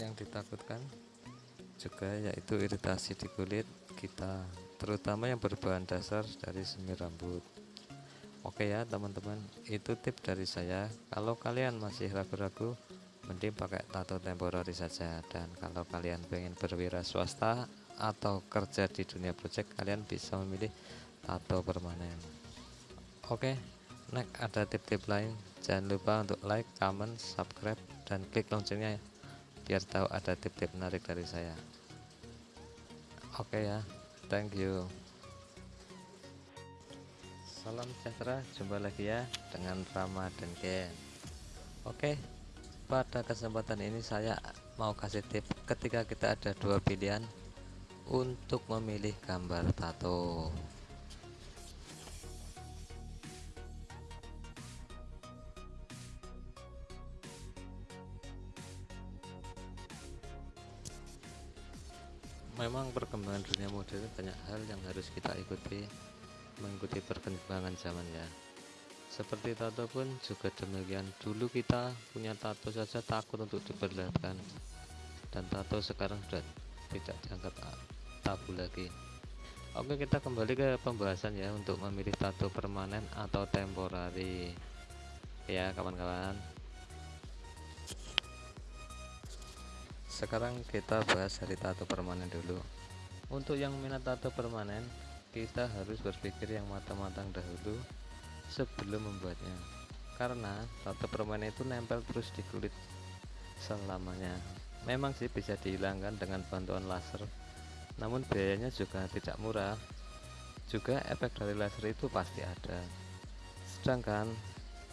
yang ditakutkan juga yaitu iritasi di kulit kita terutama yang berbahan dasar dari semir rambut. Oke ya teman-teman itu tip dari saya. Kalau kalian masih ragu-ragu mending pakai tato temporary saja. Dan kalau kalian pengen berwira swasta atau kerja di dunia project kalian bisa memilih tato permanen. Oke next ada tip-tip lain. Jangan lupa untuk like comment subscribe dan klik loncengnya biar tahu ada tip-tip menarik dari saya. Oke ya thank you. Salam sejahtera jumpa lagi ya dengan Rama dan Ken. Oke pada kesempatan ini saya mau kasih tip ketika kita ada dua pilihan untuk memilih gambar tato memang perkembangan dunia modern banyak hal yang harus kita ikuti mengikuti perkembangan zaman ya. Seperti tato pun juga demikian. Dulu kita punya tato saja takut untuk diperlihatkan. Dan tato sekarang sudah tidak dianggap tabu lagi. Oke kita kembali ke pembahasan ya untuk memilih tato permanen atau temporary ya kawan-kawan sekarang kita bahas dari tato permanen dulu. Untuk yang minat tato permanen kita harus berpikir yang matang-matang dahulu sebelum membuatnya. Karena tato permanen itu nempel terus di kulit selamanya. Memang sih bisa dihilangkan dengan bantuan laser namun biayanya juga tidak murah. Juga efek dari laser itu pasti ada. Sedangkan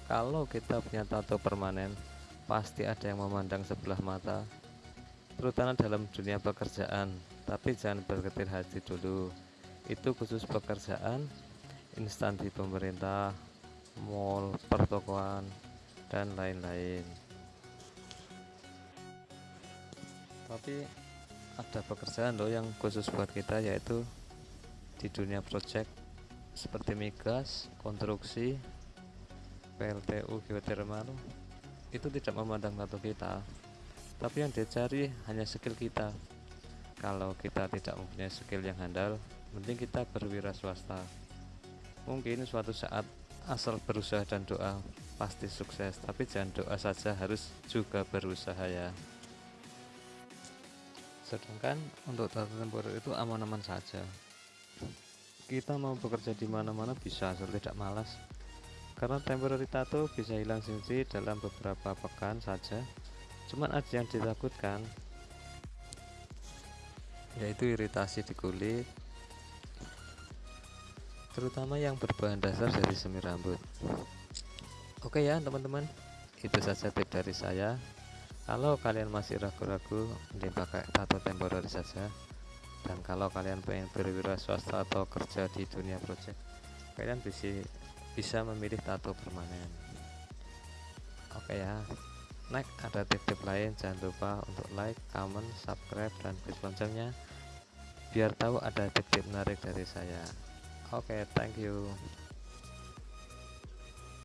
kalau kita punya tato permanen pasti ada yang memandang sebelah mata terutama dalam dunia pekerjaan. Tapi jangan berketir hati dulu. Itu khusus pekerjaan instansi pemerintah mall pertokoan dan lain-lain. Tapi ada pekerjaan loh yang khusus buat kita yaitu di dunia project seperti migas, konstruksi, PLTU, geothermal itu tidak memandang tato kita tapi yang dicari hanya skill kita. Kalau kita tidak mempunyai skill yang handal mending kita berwira swasta. Mungkin suatu saat asal berusaha dan doa pasti sukses tapi jangan doa saja harus juga berusaha ya. Sedangkan untuk tato temporer itu aman-aman saja. Kita mau bekerja di mana-mana bisa asal tidak malas. Karena temporary tato bisa hilang fungsi dalam beberapa pekan saja cuman ada yang ditakutkan. Yaitu iritasi di kulit. Terutama yang berbahan dasar dari semir rambut. Oke ya teman-teman. Itu saja tip dari saya. Kalau kalian masih ragu-ragu mending pakai tato temporary saja. Dan kalau kalian pengen berwira swasta atau kerja di dunia project kalian bisa bisa memilih tato permanen. Oke ya next ada tip-tip lain jangan lupa untuk like comment subscribe dan klik loncengnya biar tahu ada tip-tip menarik dari saya. Oke thank you